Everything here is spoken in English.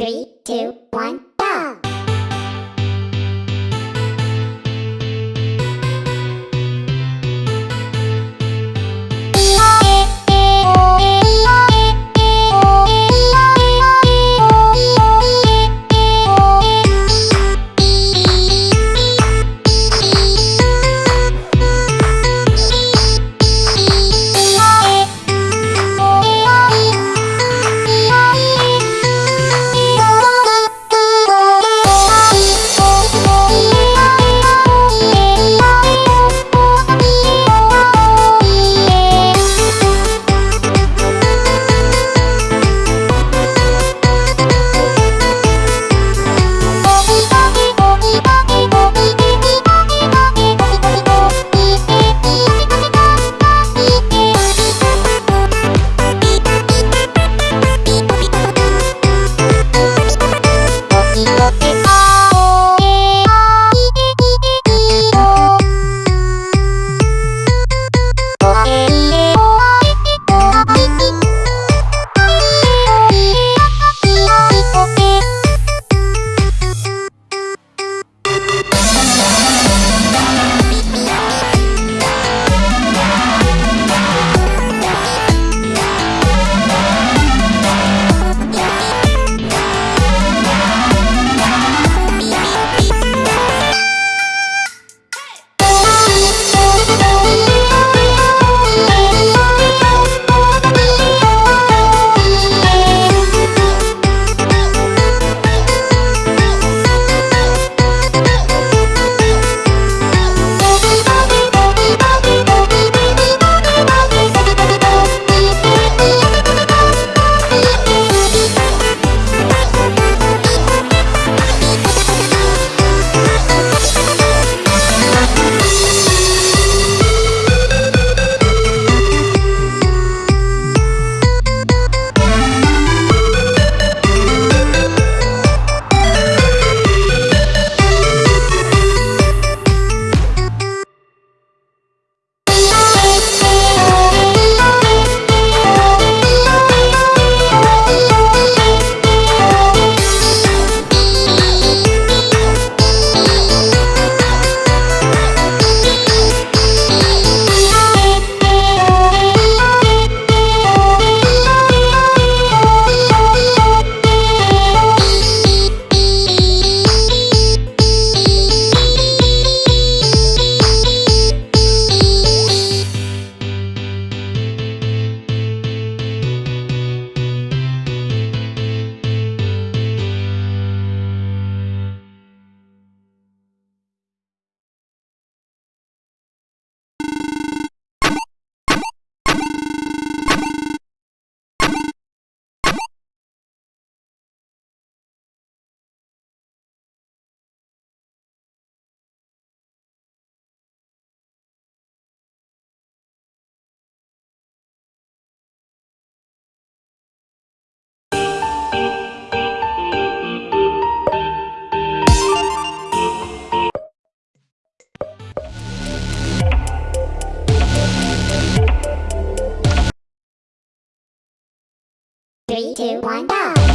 Three, two, one, Three, two, one, go!